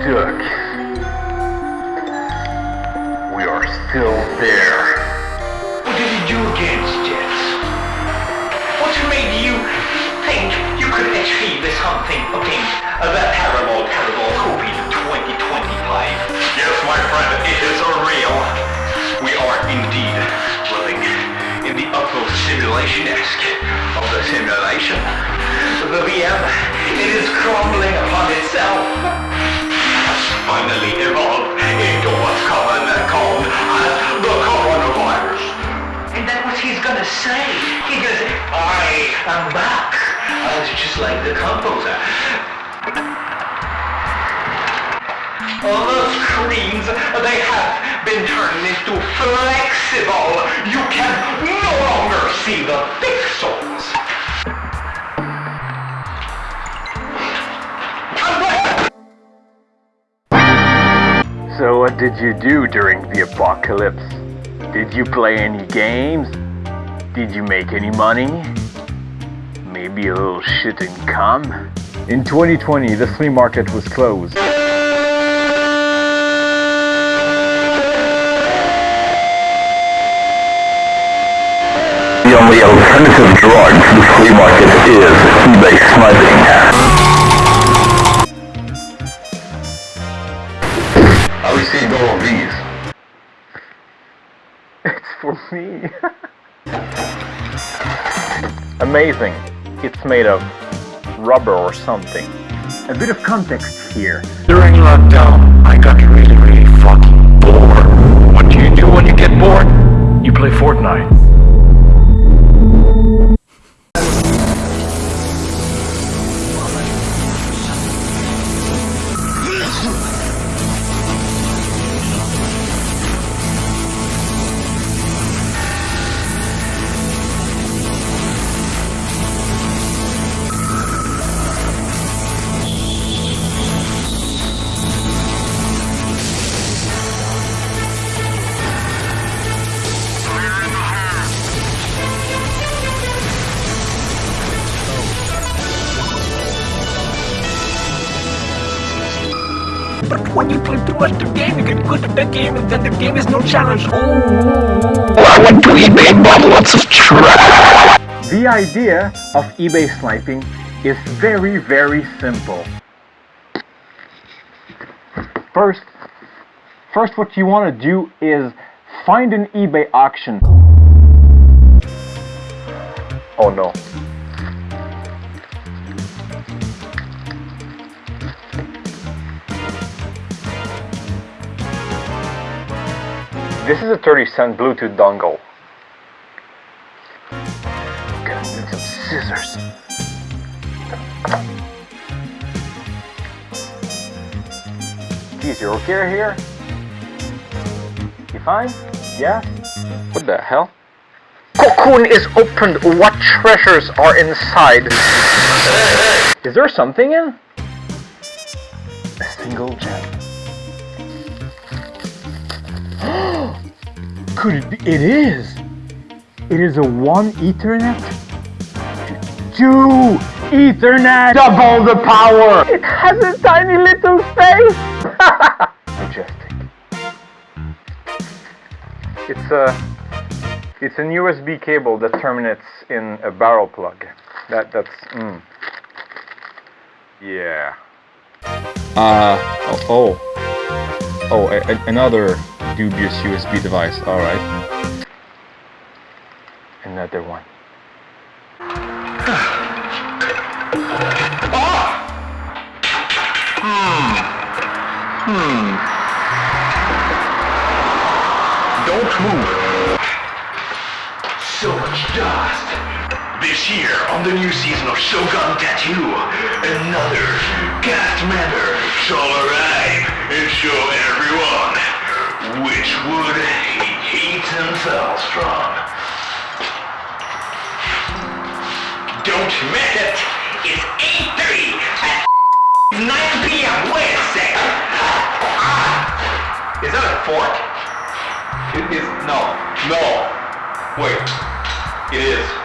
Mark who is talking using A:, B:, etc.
A: took. We are still there.
B: What did you do against Jets? What made you think you could achieve something akin to uh, That terrible, terrible COVID 2025? Yes, my friend, it is real. We are indeed living in the upper simulation-esque of the simulation. The VM, it is crumbling upon itself. Finally evolved into what's common called as the coronavirus. And that what he's gonna say? He gonna I am back. Uh, it's just like the composer. All those screens, they have been turned into flexible. You can no longer see the pixels.
A: Did you do during the apocalypse? Did you play any games? Did you make any money? Maybe a little shit and income? In 2020, the flea market was closed.
C: The only alternative drug to the flea market is eBay sniping.
A: Me. Amazing. It's made of rubber or something. A bit of context here.
D: During lockdown, I got really, really fucking bored. What do you do when you get bored? You play Fortnite.
E: When you play too much the game, you get good at the game, and then the game is no challenge. Oh.
C: I went to eBay and bought lots of trash.
A: The idea of eBay sniping is very, very simple. First, first what you want to do is find an eBay auction. Oh no. This is a 30 cent Bluetooth dongle. Gonna need some scissors. Geez, you're okay here? You fine? Yeah? What the hell? Cocoon is opened. What treasures are inside? Is there something in? A single gem. Could it be? It is! It is a one Ethernet? Two Ethernet! Double the power! It has a tiny little space! Majestic. It's a it's an USB cable that terminates in a barrel plug. That that's mm. Yeah.
F: Uh, oh, oh, oh a, a- another dubious USB device, alright.
A: Another one. Ah! Hmm. Hmm.
B: Don't move. So much dust. This year, on the new season of Shogun Tattoo, another cast member shall arrive and show everyone which wood he hates themselves from. Don't miss it! It's 8.30 at 9 p.m. Wednesday! Ah! Is that a fork? It is, no, no. Wait, it is.